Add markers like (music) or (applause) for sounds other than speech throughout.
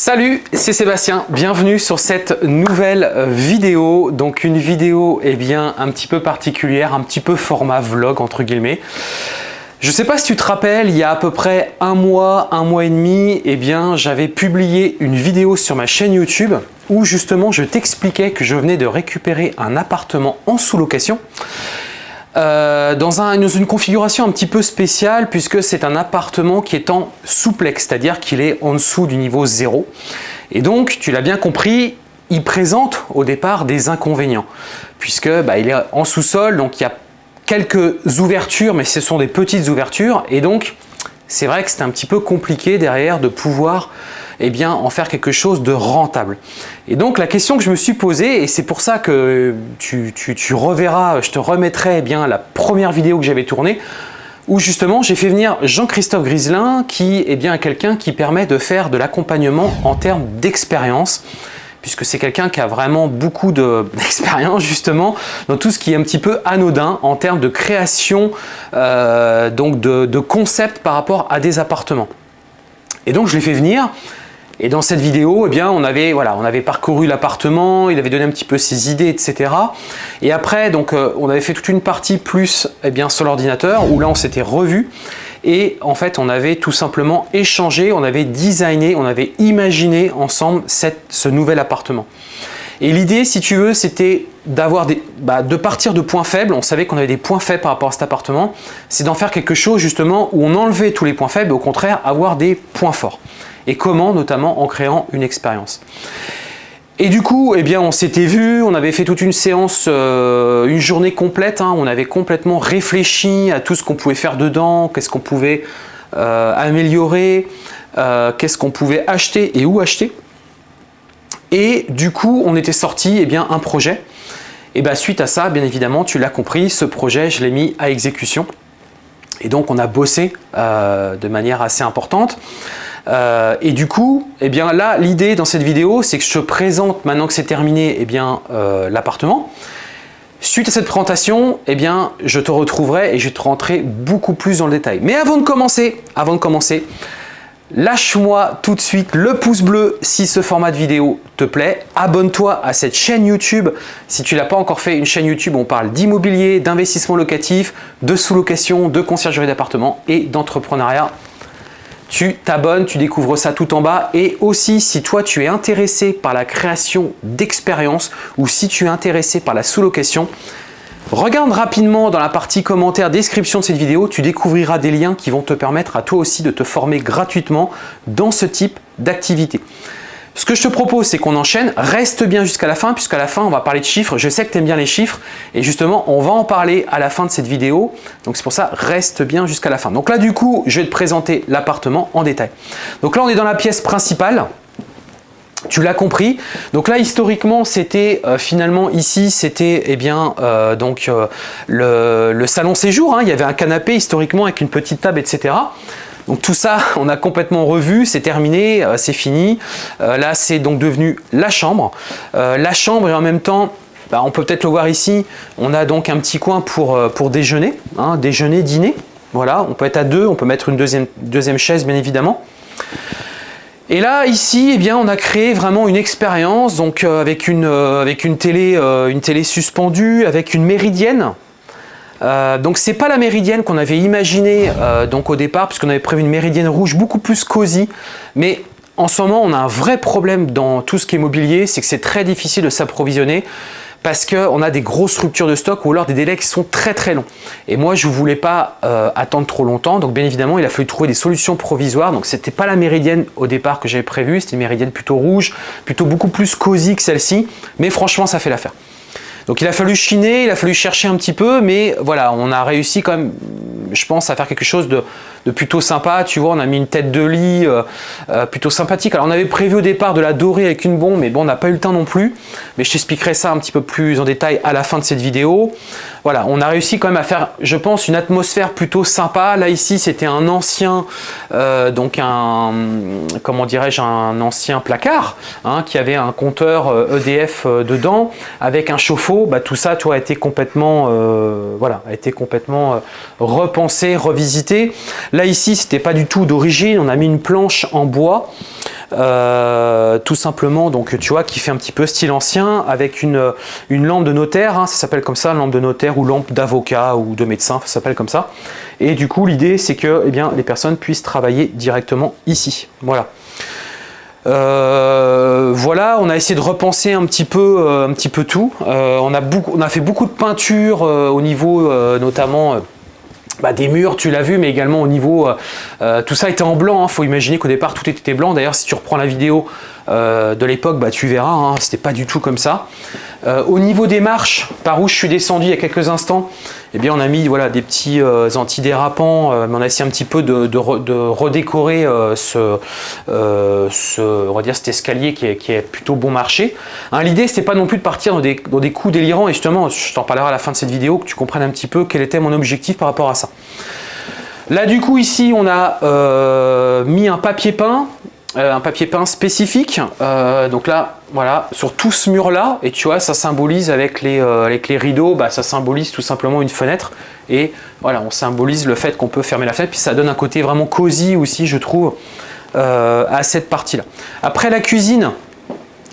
Salut, c'est Sébastien, bienvenue sur cette nouvelle vidéo. Donc une vidéo eh bien, un petit peu particulière, un petit peu format vlog entre guillemets. Je sais pas si tu te rappelles, il y a à peu près un mois, un mois et demi, eh bien j'avais publié une vidéo sur ma chaîne YouTube où justement je t'expliquais que je venais de récupérer un appartement en sous-location. Euh, dans, une configuration un petit peu spéciale puisque c'est un appartement qui est en souplex, c'est-à-dire qu'il est en dessous du niveau 0. Et donc, tu l'as bien compris, il présente au départ des inconvénients puisque bah, il est en sous-sol, donc il y a quelques ouvertures, mais ce sont des petites ouvertures et donc c'est vrai que c'est un petit peu compliqué derrière de pouvoir eh bien, en faire quelque chose de rentable. Et donc la question que je me suis posée, et c'est pour ça que tu, reverras, je te remettrai eh bien, la première vidéo que j'avais tournée, où justement j'ai fait venir Jean-Christophe Griselin qui est bien quelqu'un qui permet de faire de l'accompagnement en termes d'expérience puisque c'est quelqu'un qui a vraiment beaucoup (laughs) d'expérience justement dans tout ce qui est un petit peu anodin en termes de création euh, donc de, de concepts par rapport à des appartements. Et donc je l'ai fait venir et dans cette vidéo, eh bien, on, avait, voilà, on avait parcouru l'appartement, il avait donné un petit peu ses idées, etc. Et après, donc, euh, on avait fait toute une partie plus eh bien, sur l'ordinateur, où là, on s'était revu. Et en fait, on avait tout simplement échangé, on avait designé, on avait imaginé ensemble cette, ce nouvel appartement. Et l'idée, si tu veux, c'était d'avoir des, bah, de partir de points faibles. On savait qu'on avait des points faibles par rapport à cet appartement. C'est d'en faire quelque chose justement où on enlevait tous les points faibles au contraire avoir des points forts. Et comment Notamment en créant une expérience. Et du coup, eh bien, on s'était vu, on avait fait toute une séance, euh, une journée complète. Hein. on avait complètement réfléchi à tout ce qu'on pouvait faire dedans, qu'est-ce qu'on pouvait euh, améliorer, euh, qu'est-ce qu'on pouvait acheter et où acheter. Et du coup, on était sorti eh bien, un projet. Et bien, suite à ça, bien évidemment, tu l'as compris, ce projet, je l'ai mis à exécution. Et donc, on a bossé de manière assez importante. Euh, et du coup, eh bien là, l'idée dans cette vidéo, c'est que je te présente, maintenant que c'est terminé, eh bien euh, l'appartement. Suite à cette présentation, eh bien, je te retrouverai et je te rentrer beaucoup plus dans le détail. Mais avant de commencer, avant de commencer, lâche-moi tout de suite le pouce bleu si ce format de vidéo te plaît. Abonne-toi à cette chaîne YouTube si tu l'as pas encore fait. Une chaîne YouTube on parle d'immobilier, d'investissement locatif, de sous-location, de conciergerie d'appartement et d'entrepreneuriat tu t'abonnes, tu découvres ça tout en bas. Et aussi, si toi, tu es intéressé par la création d'expériences ou si tu es intéressé par la sous-location, regarde rapidement dans la partie commentaire, description de cette vidéo, tu découvriras des liens qui vont te permettre à toi aussi de te former gratuitement dans ce type d'activité. Ce que je te propose, c'est qu'on enchaîne. Reste bien jusqu'à la fin, puisqu'à la fin, on va parler de chiffres. Je sais que tu aimes bien les chiffres. Et justement, on va en parler à la fin de cette vidéo. Donc, c'est pour ça, reste bien jusqu'à la fin. Donc là, du coup, je vais te présenter l'appartement en détail. Donc là, on est dans la pièce principale. Tu l'as compris. Donc là, historiquement, c'était euh, finalement ici, c'était eh bien euh, donc euh, le, salon séjour. Hein. Il y avait un canapé historiquement avec une petite table, etc. Donc tout ça, (laughs) on a complètement revu, c'est terminé, c'est fini. Là, c'est donc devenu la chambre. La chambre et en même temps, bah, on peut peut-être le voir ici, on a donc un petit coin pour, pour déjeuner, hein, déjeuner, dîner. Voilà, on peut être à deux, on peut mettre une deuxième, deuxième chaise bien évidemment. Et là, ici, eh bien, on a créé vraiment une expérience donc avec, une, avec une, télé, une télé suspendue, avec une méridienne. Euh, donc c'est pas la méridienne qu'on avait imaginé euh, donc au départ puisqu'on avait prévu une méridienne rouge beaucoup plus cosy mais en ce moment on a un vrai problème dans tout ce qui est mobilier c'est que c'est très difficile de s'approvisionner parce qu'on a des grosses ruptures de stock ou alors des délais qui sont très très longs. Et moi, je ne voulais pas euh, attendre trop longtemps, donc bien évidemment, il a fallu trouver des solutions provisoires. Donc, c'était pas la méridienne au départ que j'avais prévu, c'était une méridienne plutôt rouge, plutôt beaucoup plus cosy que celle-ci, mais franchement, ça fait l'affaire. Donc il a fallu chiner, il a fallu chercher un petit peu, mais voilà, on a réussi quand même, je pense, à faire quelque chose de, plutôt sympa. Tu vois, on a mis une tête de lit euh, euh, plutôt sympathique. Alors on avait prévu au départ de la dorer avec une bombe, mais bon, on n'a pas eu le temps non plus. Mais je t'expliquerai ça un petit peu plus en détail à la fin de cette vidéo. Voilà, on a réussi quand même à faire, je pense, une atmosphère plutôt sympa. Là ici, c'était un ancien, euh, donc un, comment dirais-je, un ancien placard hein, qui avait un compteur EDF e dedans avec un chauffe-eau. Bah, tout ça, toi, a été complètement, voilà, a été complètement repensé, revisité. Là ici, c'était pas du tout d'origine, on a mis une planche en bois euh, tout simplement, donc tu vois, qui fait un petit peu style ancien, avec une, lampe de notaire, hein, ça s'appelle comme ça, lampe de notaire ou lampe d'avocat ou de médecin, ça s'appelle comme ça. Et du coup, l'idée, c'est que eh bien, les personnes puissent travailler directement ici. Voilà. Euh, voilà, on a essayé de repenser un petit peu, euh, un petit peu tout. On, a on a fait beaucoup de peinture au niveau notamment bah, des murs, tu l'as vu, mais également au niveau... tout ça était en blanc, il hein. faut imaginer qu'au départ tout était blanc. D'ailleurs, si tu reprends la vidéo de l'époque, bah, tu verras, hein, c'était pas du tout comme ça. Au niveau des marches, par où je suis descendu il y a quelques instants, eh bien, on a mis voilà, des petits euh, antidérapants, euh, mais on a essayé un petit peu de, redécorer euh, ce, on va dire cet escalier qui est, plutôt bon marché. Hein, L'idée, c'était pas non plus de partir dans des, dans des coups délirants, et justement, je t'en parlerai à la fin de cette vidéo, que tu comprennes un petit peu quel était mon objectif par rapport à ça. Là, du coup, ici, on a mis un papier peint euh, un papier peint spécifique. Euh, donc là, voilà, sur tout ce mur-là, et tu vois, ça symbolise avec les, euh, avec les rideaux, bah, ça symbolise tout simplement une fenêtre. Et voilà, on symbolise le fait qu'on peut fermer la fenêtre, puis ça donne un côté vraiment cosy aussi, je trouve, à cette partie-là. Après la cuisine,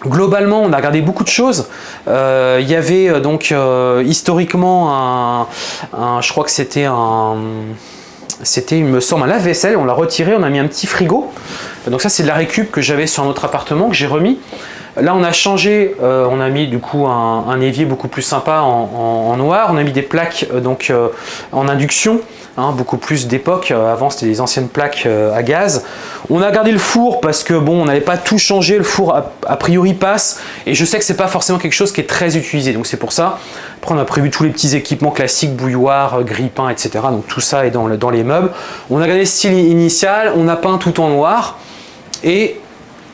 Globalement, on a regardé beaucoup de choses. il y avait donc historiquement un, je crois que c'était un, c'était, il me semble, un lave-vaisselle. On l'a retiré, on a mis un petit frigo. Donc ça, c'est de la récup que j'avais sur notre appartement, que j'ai remis. Là, on a changé, euh, on a mis du coup un, évier beaucoup plus sympa en, noir. On a mis des plaques euh, donc euh, en induction, hein, beaucoup plus d'époque. avant, c'était des anciennes plaques à gaz. On a gardé le four parce que bon, on n'avait pas tout changé. Le four a, priori passe, et je sais que c'est pas forcément quelque chose qui est très utilisé. Donc c'est pour ça. Après, on a prévu tous les petits équipements classiques, bouilloire, grille-pain, etc. Donc tout ça est dans, dans les meubles. On a gardé le style initial. On a peint tout en noir. Et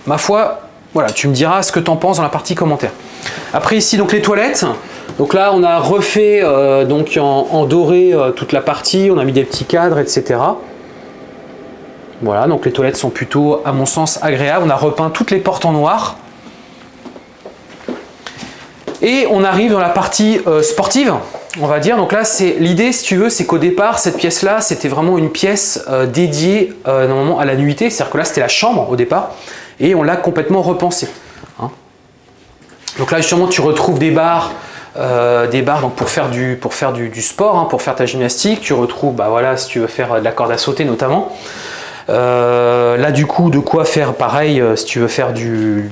ma foi, voilà, tu me diras ce que tu en penses dans la partie commentaire. Après ici, donc les toilettes. Donc là, on a refait euh, donc en, doré euh, toute la partie. On a mis des petits cadres, etc. Voilà, donc les toilettes sont plutôt, à mon sens, agréables. On a repeint toutes les portes en noir. Et on arrive dans la partie euh, sportive, on va dire. Donc là, c'est l'idée, si tu veux, c'est qu'au départ, cette pièce-là, c'était vraiment une pièce dédiée normalement à la nuitée. C'est-à-dire que là, c'était la chambre au départ et on l'a complètement repensé. Hein. Donc là justement tu retrouves des barres, euh, des barres donc pour faire du, sport, hein, pour faire ta gymnastique, tu retrouves bah voilà si tu veux faire de la corde à sauter notamment. Euh, là du coup de quoi faire pareil euh, si tu veux faire du,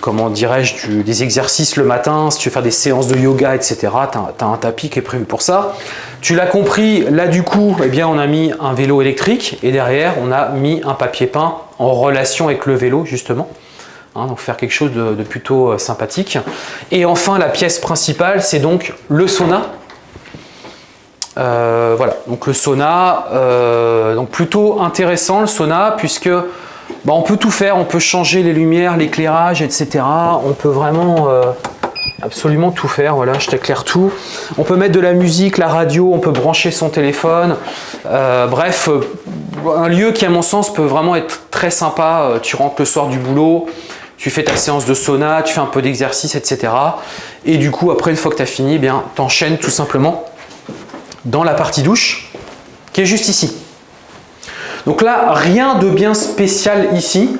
comment dirais-je des exercices le matin, si tu veux faire des séances de yoga etc. Tu as, un tapis qui est prévu pour ça. Tu l'as compris, là du coup eh bien, on a mis un vélo électrique et derrière on a mis un papier peint en relation avec le vélo justement. Hein, donc faire quelque chose de, plutôt euh, sympathique. Et enfin la pièce principale c'est donc le sauna. Euh, voilà, donc le sauna, euh, donc plutôt intéressant le sauna puisque bah, on peut tout faire, on peut changer les lumières, l'éclairage, etc. On peut vraiment absolument tout faire, voilà, je t'éclaire tout. On peut mettre de la musique, la radio, on peut brancher son téléphone. bref, un lieu qui à mon sens peut vraiment être très sympa. Euh, tu rentres le soir du boulot, tu fais ta séance de sauna, tu fais un peu d'exercice, etc. Et du coup, après, une fois que tu as fini, eh bien, tu enchaînes tout simplement dans la partie douche qui est juste ici. Donc là, rien de bien spécial ici.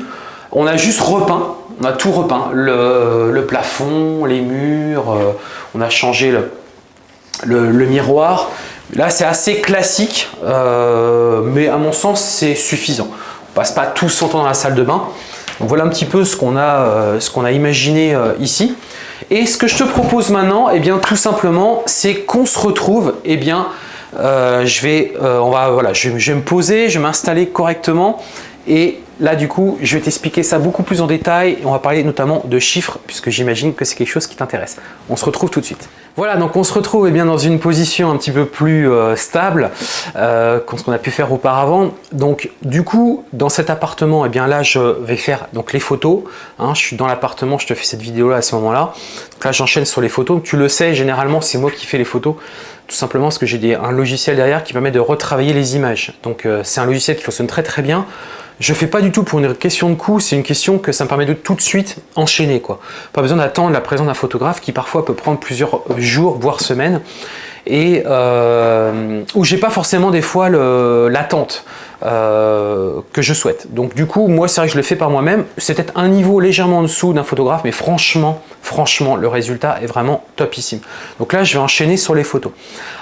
On a juste repeint, on a tout repeint. Le, plafond, les murs, euh, on a changé le miroir. Là, c'est assez classique, euh, mais à mon sens, c'est suffisant. On passe pas tout son temps dans la salle de bain. Voilà un petit peu ce qu'on a, euh, imaginé ici. Et ce que je te propose maintenant, eh bien, tout simplement, c'est qu'on se retrouve, eh bien, je vais, on va, voilà, je vais me poser, je vais m'installer correctement et là, du coup, je vais t'expliquer ça beaucoup plus en détail. On va parler notamment de chiffres, puisque j'imagine que c'est quelque chose qui t'intéresse. On se retrouve tout de suite. Voilà, donc on se retrouve eh bien, dans une position un petit peu plus euh, stable euh, que ce qu'on a pu faire auparavant. Donc, du coup, dans cet appartement, eh bien, là, je vais faire donc, les photos. Hein. je suis dans l'appartement, je te fais cette vidéo-là à ce moment-là. Là, j'enchaîne sur les photos. Tu le sais, généralement, c'est moi qui fais les photos tout simplement parce que j'ai un logiciel derrière qui permet de retravailler les images. Donc euh, c'est un logiciel qui fonctionne très très bien. Je fais pas du tout pour une question de coût, c'est une question que ça me permet de tout de suite enchaîner. Quoi. Pas besoin d'attendre la présence d'un photographe qui parfois peut prendre plusieurs jours, voire semaines, et euh, où j'ai pas forcément des fois l'attente. Euh, que je souhaite. Donc du coup, moi, c'est vrai que je le fais par moi-même. C'est peut-être un niveau légèrement en dessous d'un photographe, mais franchement, franchement, le résultat est vraiment topissime. Donc là, je vais enchaîner sur les photos.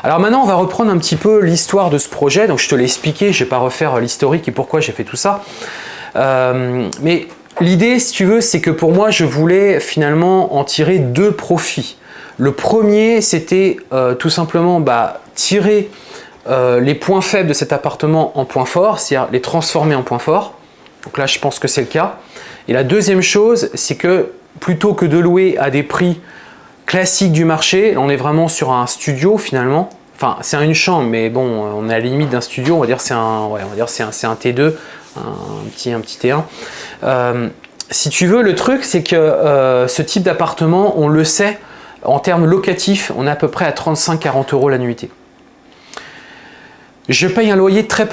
Alors maintenant, on va reprendre un petit peu l'histoire de ce projet. Donc je te l'ai expliqué, je ne vais pas refaire l'historique et pourquoi j'ai fait tout ça. Euh, mais l'idée, si tu veux, c'est que pour moi, je voulais finalement en tirer deux profits. Le premier, c'était euh, tout simplement bah, tirer euh, les points faibles de cet appartement en points forts, c'est-à-dire les transformer en points forts. Donc là, je pense que c'est le cas. Et la deuxième chose, c'est que plutôt que de louer à des prix classiques du marché, on est vraiment sur un studio finalement. Enfin, c'est une chambre, mais bon, on est à la limite d'un studio, on va dire c'est un, c'est un, un, T2, un petit, un petit T1. Euh, si tu veux, le truc, c'est que euh, ce type d'appartement, on le sait, en termes locatifs, on est à peu près à 35-40 euros la nuitée. Je paye un loyer très,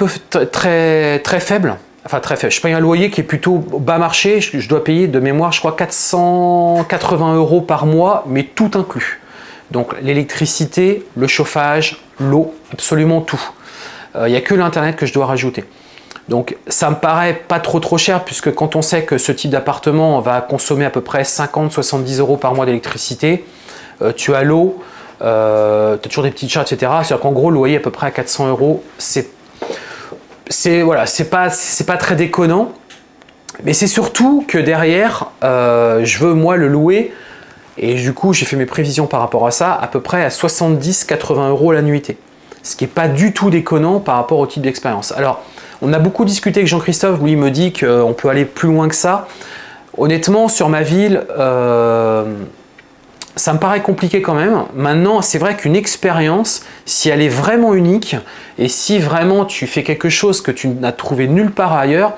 faible. Enfin, très faible. Je paye un loyer qui est plutôt bas marché. Je, dois payer de mémoire, je crois, 480 euros par mois, mais tout inclus. Donc, l'électricité, le chauffage, l'eau, absolument tout. Euh, il n'y a que l'Internet que je dois rajouter. Donc, ça me paraît pas trop trop cher, puisque quand on sait que ce type d'appartement va consommer à peu près 50-70 euros par mois d'électricité, euh, tu as l'eau, euh, tu as toujours des petites charges, etc. C'est-à-dire qu'en gros, le loyer à peu près à 400 euros, c'est voilà, pas, pas très déconnant. Mais c'est surtout que derrière, euh, je veux moi le louer et du coup, j'ai fait mes prévisions par rapport à ça, à peu près à 70-80 euros la nuitée. Ce qui n'est pas du tout déconnant par rapport au type d'expérience. Alors, on a beaucoup discuté avec Jean-Christophe, lui il me dit qu'on peut aller plus loin que ça. Honnêtement, sur ma ville, euh, ça me paraît compliqué quand même. Maintenant, c'est vrai qu'une expérience, si elle est vraiment unique, et si vraiment tu fais quelque chose que tu n'as trouvé nulle part ailleurs,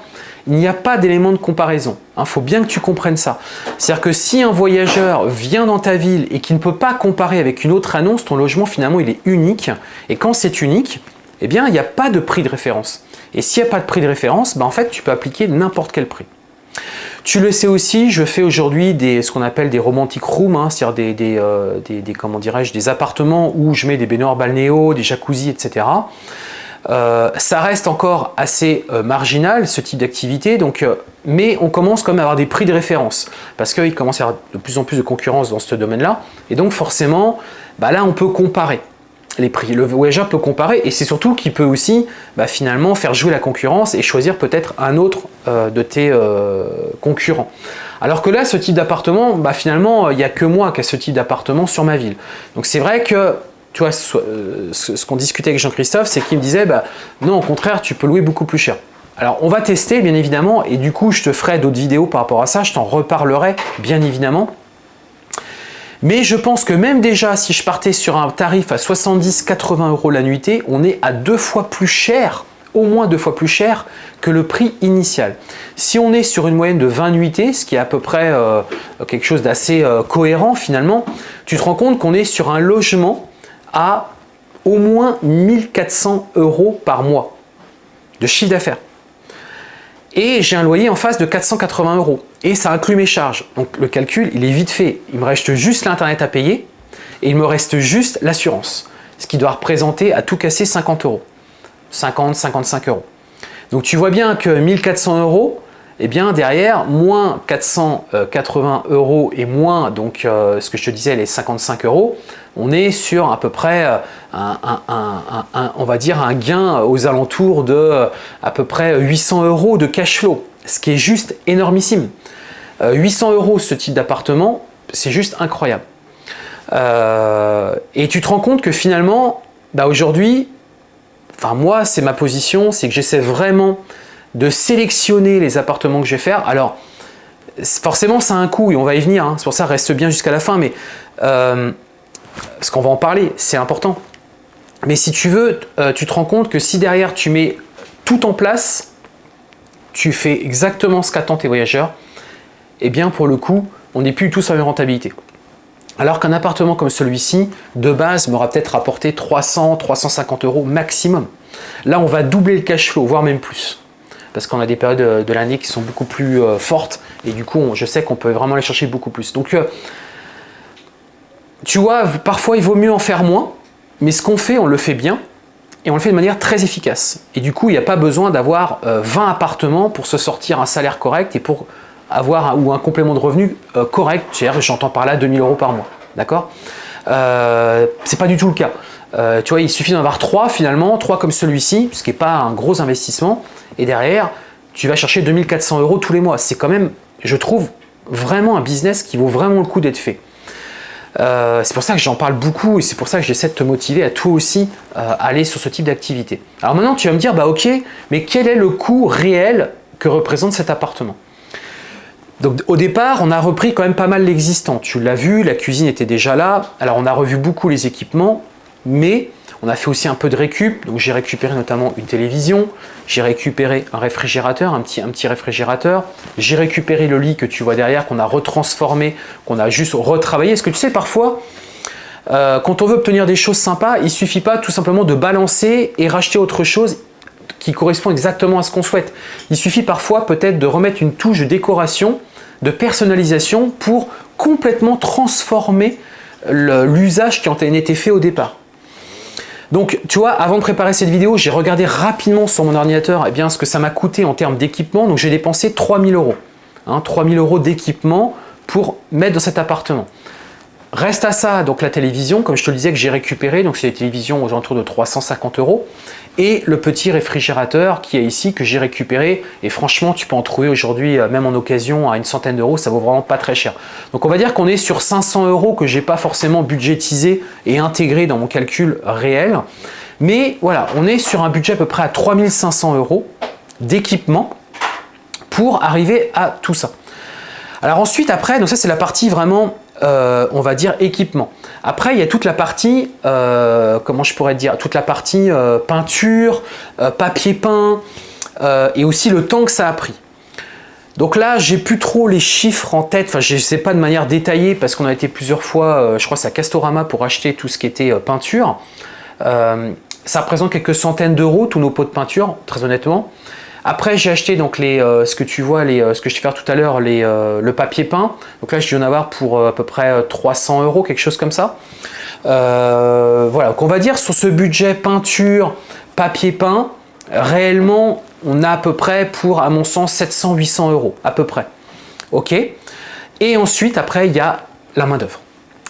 il n'y a pas d'élément de comparaison. Il hein, faut bien que tu comprennes ça. C'est-à-dire que si un voyageur vient dans ta ville et qui ne peut pas comparer avec une autre annonce, ton logement finalement il est unique. Et quand c'est unique, eh bien il n'y a pas de prix de référence. Et s'il n'y a pas de prix de référence, ben, en fait tu peux appliquer n'importe quel prix. Tu le sais aussi, je fais aujourd'hui ce qu'on appelle des romantic rooms, hein, c'est-à-dire des, euh, des appartements où je mets des baignoires balnéo, des jacuzzis, etc. Euh, ça reste encore assez euh, marginal ce type d'activité, donc, mais on commence quand même à avoir des prix de référence parce qu'il commence à y avoir de plus en plus de concurrence dans ce domaine-là et donc forcément, bah là on peut comparer prix. Le voyageur peut comparer et c'est surtout qu'il peut aussi bah, finalement faire jouer la concurrence et choisir peut-être un autre euh, de tes euh, concurrents. Alors que là, ce type d'appartement, bah, finalement, il n'y a que moi qui ai ce type d'appartement sur ma ville. Donc c'est vrai que tu vois, euh, ce, qu'on discutait avec Jean-Christophe, c'est qu'il me disait, bah, non, au contraire, tu peux louer beaucoup plus cher. Alors, on va tester, bien évidemment, et du coup, je te ferai d'autres vidéos par rapport à ça, je t'en reparlerai, bien évidemment. Mais je pense que même déjà, si je partais sur un tarif à 70-80 euros la nuitée, on est à deux fois plus cher, au moins deux fois plus cher que le prix initial. Si on est sur une moyenne de 20 nuitées, ce qui est à peu près euh, quelque chose d'assez euh, cohérent finalement, tu te rends compte qu'on est sur un logement à au moins 1400 euros par mois de chiffre d'affaires et j'ai un loyer en face de 480 euros et ça inclut mes charges. Donc le calcul, il est vite fait. Il me reste juste l'internet à payer et il me reste juste l'assurance, ce qui doit représenter à tout casser 50 euros, 50, 55 euros. Donc tu vois bien que 1400 euros, eh bien derrière, moins 480 euros et moins donc euh, ce que je te disais, les 55 euros, on est sur à peu près euh, un, on va dire un gain aux alentours de euh, à peu près 800 euros de cash flow, ce qui est juste énormissime. 800 euros ce type d'appartement, c'est juste incroyable. et tu te rends compte que finalement, bah aujourd'hui, enfin moi c'est ma position, c'est que j'essaie vraiment de sélectionner les appartements que je vais faire. Alors, forcément, ça a un coût et on va y venir. Hein. C'est pour ça, reste bien jusqu'à la fin. Mais euh, parce qu'on va en parler, c'est important. Mais si tu veux, euh, tu te rends compte que si derrière tu mets tout en place, tu fais exactement ce qu'attendent tes voyageurs, eh bien pour le coup, on n'est plus tous sur la rentabilité. Alors qu'un appartement comme celui-ci, de base, m'aura peut-être rapporté 300, 350 euros maximum. Là, on va doubler le cash flow, voire même plus parce qu'on a des périodes de l'année qui sont beaucoup plus euh, fortes et du coup je sais qu'on peut vraiment aller chercher beaucoup plus. Donc euh, tu vois, parfois il vaut mieux en faire moins, mais ce qu'on fait, on le fait bien et on le fait de manière très efficace. Et du coup, il n'y a pas besoin d'avoir 20 appartements pour se sortir un salaire correct et pour avoir un, ou un complément de revenu correct. J'entends par là 2000 euros par mois. D'accord? Euh, C'est pas du tout le cas. tu vois, il suffit d'en avoir 3 finalement, 3 comme celui-ci, ce qui n'est pas un gros investissement. Et derrière, tu vas chercher 2400 euros tous les mois. C'est quand même, je trouve, vraiment un business qui vaut vraiment le coup d'être fait. Euh, c'est pour ça que j'en parle beaucoup et c'est pour ça que j'essaie de te motiver à toi aussi euh, aller sur ce type d'activité. Alors maintenant, tu vas me dire, bah ok, mais quel est le coût réel que représente cet appartement? Donc au départ, on a repris quand même pas mal l'existant. Tu l'as vu, la cuisine était déjà là. Alors on a revu beaucoup les équipements, mais on a fait aussi un peu de récup, donc j'ai récupéré notamment une télévision, j'ai récupéré un réfrigérateur, un petit, réfrigérateur, j'ai récupéré le lit que tu vois derrière, qu'on a retransformé, qu'on a juste retravaillé. Est-ce que tu sais, parfois, euh, quand on veut obtenir des choses sympas, il ne suffit pas tout simplement de balancer et racheter autre chose qui correspond exactement à ce qu'on souhaite. Il suffit parfois peut-être de remettre une touche de décoration, de personnalisation pour complètement transformer l'usage qui en été fait au départ. Donc, tu vois, avant de préparer cette vidéo, j'ai regardé rapidement sur mon ordinateur eh bien, ce que ça m'a coûté en termes d'équipement. Donc, j'ai dépensé 3000 euros. Hein, 3000 euros d'équipement pour mettre dans cet appartement. Reste à ça, donc la télévision, comme je te le disais, que j'ai récupéré, donc c'est des télévisions aux alentours de 350 euros, et le petit réfrigérateur qui est ici, que j'ai récupéré, et franchement, tu peux en trouver aujourd'hui, euh, même en occasion, à une centaine d'euros, ça vaut vraiment pas très cher. Donc on va dire qu'on est sur 500 euros que j'ai pas forcément budgétisé et intégré dans mon calcul réel, mais voilà, on est sur un budget à peu près à 3500 euros d'équipement pour arriver à tout ça. Alors ensuite, après, donc ça c'est la partie vraiment euh, on va dire équipement. Après, il y a toute la partie, euh, comment je pourrais dire, toute la partie euh, peinture, papier peint et aussi le temps que ça a pris. Donc là, j'ai plus trop les chiffres en tête, enfin je ne sais pas de manière détaillée parce qu'on a été plusieurs fois, je crois à Castorama pour acheter tout ce qui était peinture. ça représente quelques centaines d'euros tous nos pots de peinture, très honnêtement. Après, j'ai acheté donc euh, ce que tu vois, euh, ce que je t'ai fait tout à l'heure, euh, le papier peint. Donc là, je dû en avoir pour à peu près 300 euros, quelque chose comme ça. voilà, donc on va dire sur ce budget peinture, papier peint, réellement, on a à peu près pour, à mon sens, 700-800 euros, à peu près. Ok? Et ensuite, après, il y a la main d'œuvre.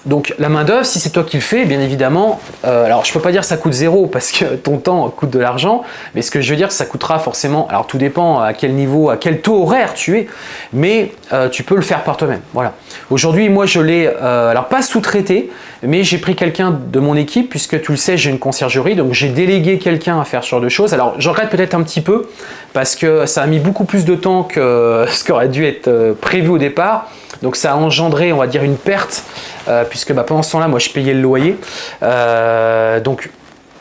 Donc la main d'œuvre, si c'est toi qui le fais, bien évidemment, euh, alors je peux pas dire que ça coûte zéro parce que ton temps coûte de l'argent, mais ce que je veux dire, ça coûtera forcément, alors tout dépend à quel niveau, à quel taux horaire tu es, mais euh, tu peux le faire par toi-même. Voilà. Aujourd'hui, moi je l'ai, euh, alors pas sous-traité, mais j'ai pris quelqu'un de mon équipe, puisque tu le sais, j'ai une conciergerie, donc j'ai délégué quelqu'un à faire ce genre de choses. Alors je regrette peut-être un petit peu, parce que ça a mis beaucoup plus de temps que (laughs) ce qui aurait dû être prévu au départ, donc ça a engendré, on va dire, une perte, euh, puisque bah, pendant ce temps-là, moi, je payais le loyer. Euh, donc,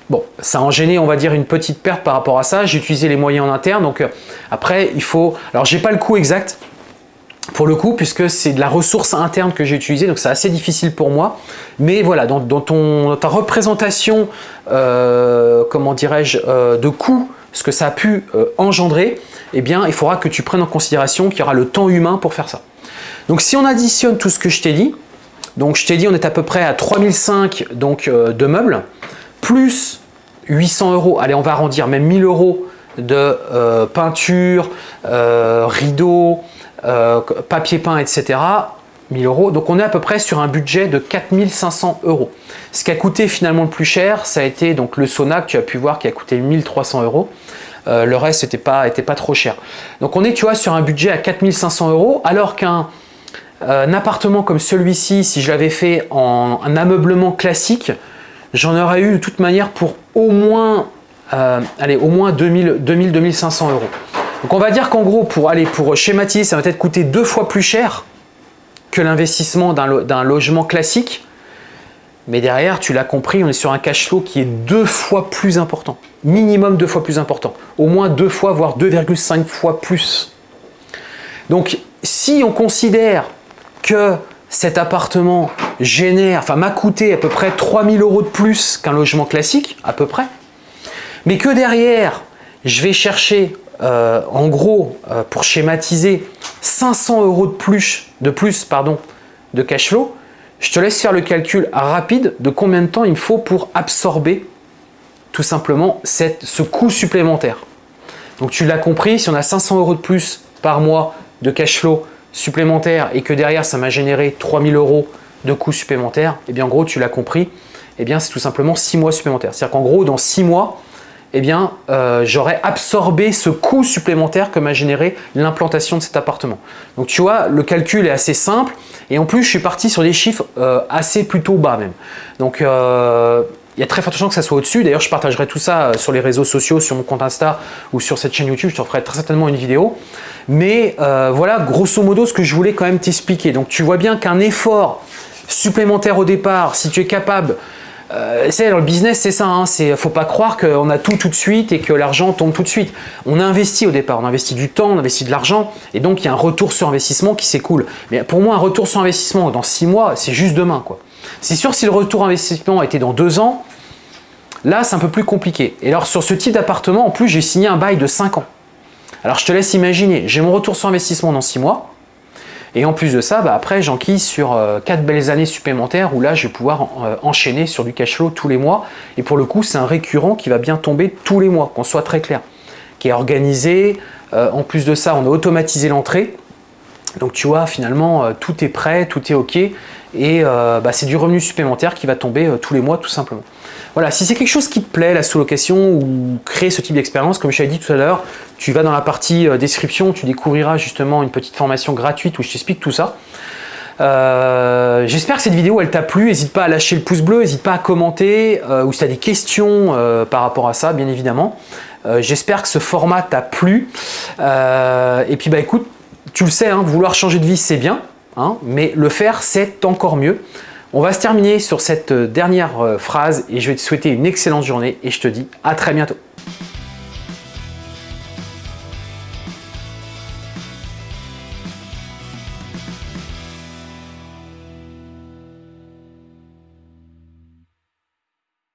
bon, ça a engendré, on va dire, une petite perte par rapport à ça. J'ai utilisé les moyens en interne. Donc, euh, après, il faut... Alors, j'ai pas le coût exact, pour le coup, puisque c'est de la ressource interne que j'ai utilisée, donc c'est assez difficile pour moi. Mais voilà, dans, ta représentation, comment dirais-je, de coût, ce que ça a pu engendrer, eh bien, il faudra que tu prennes en considération qu'il y aura le temps humain pour faire ça. Donc si on additionne tout ce que je t'ai dit, donc je t'ai dit on est à peu près à 3005 donc, euh, de meubles, plus 800 euros, allez on va arrondir même 1000 euros de euh, peinture, euh, rideaux, papier peint, etc. 1000 euros. Donc on est à peu près sur un budget de 4500 euros. Ce qui a coûté finalement le plus cher, ça a été donc le sauna que tu as pu voir qui a coûté 1300 euros. le reste n'était pas, pas trop cher. Donc on est tu vois, sur un budget à 4500 euros alors qu'un un appartement comme celui-ci, si je l'avais fait en un ameublement classique, j'en aurais eu de toute manière pour au moins, euh, allez, au moins 2000-2500 euros. Donc on va dire qu'en gros, pour, aller, pour schématiser, ça va peut-être coûter deux fois plus cher que l'investissement d'un logement classique. Mais derrière, tu l'as compris, on est sur un cash flow qui est deux fois plus important. Minimum deux fois plus important. Au moins deux fois, voire 2,5 fois plus. Donc, si on considère que cet appartement génère, enfin m'a coûté à peu près 3000 euros de plus qu'un logement classique, à peu près, mais que derrière, je vais chercher, euh, en gros, euh, pour schématiser, 500 euros de plus, de plus pardon, de cash flow, je te laisse faire le calcul rapide de combien de temps il me faut pour absorber tout simplement ce coût supplémentaire. Donc tu l'as compris, si on a 500 euros de plus par mois de cash flow supplémentaire et que derrière ça m'a généré 3000 euros de coûts supplémentaires, et eh bien en gros tu l'as compris, eh bien c'est tout simplement 6 mois supplémentaires. C'est-à-dire qu'en gros dans 6 mois, eh bien euh, j'aurais absorbé ce coût supplémentaire que m'a généré l'implantation de cet appartement. Donc tu vois, le calcul est assez simple et en plus je suis parti sur des chiffres euh, assez plutôt bas même. Donc euh, il y a très forte chance que ça soit au-dessus. D'ailleurs, je partagerai tout ça sur les réseaux sociaux, sur mon compte Insta ou sur cette chaîne YouTube. Je te ferai très certainement une vidéo. Mais voilà, grosso modo, ce que je voulais quand même t'expliquer. Donc, tu vois bien qu'un effort supplémentaire au départ, si tu es capable euh, c'est le business, c'est ça. Hein, faut pas croire qu'on a tout tout de suite et que l'argent tombe tout de suite. On a investi au départ, on a investi du temps, on a investi de l'argent, et donc il y a un retour sur investissement qui s'écoule. Mais pour moi, un retour sur investissement dans six mois, c'est juste demain, quoi. C'est sûr, si le retour investissement était dans deux ans, là, c'est un peu plus compliqué. Et alors, sur ce type d'appartement, en plus, j'ai signé un bail de 5 ans. Alors, je te laisse imaginer, j'ai mon retour sur investissement dans six mois, et en plus de ça, bah, après, j'enquille sur 4 euh, belles années supplémentaires où là, je vais pouvoir euh, enchaîner sur du cash flow tous les mois. Et pour le coup, c'est un récurrent qui va bien tomber tous les mois, qu'on soit très clair, qui est organisé. Euh, en plus de ça, on a automatisé l'entrée. Donc tu vois, finalement, tout est prêt, tout est OK. Et bah, c'est du revenu supplémentaire qui va tomber tous les mois, tout simplement. Voilà, si c'est quelque chose qui te plaît, la sous-location ou créer ce type d'expérience, comme je t'avais dit tout à l'heure, tu vas dans la partie euh, description, tu découvriras justement une petite formation gratuite où je t'explique tout ça. Euh, j'espère que cette vidéo elle t'a plu, n'hésite pas à lâcher le pouce bleu, n'hésite pas à commenter euh, ou si tu as des questions par rapport à ça bien évidemment. J'espère que ce format t'a plu et puis bah écoute, tu le sais, hein, vouloir changer de vie c'est bien, hein, mais le faire c'est encore mieux. On va se terminer sur cette dernière phrase et je vais te souhaiter une excellente journée et je te dis à très bientôt.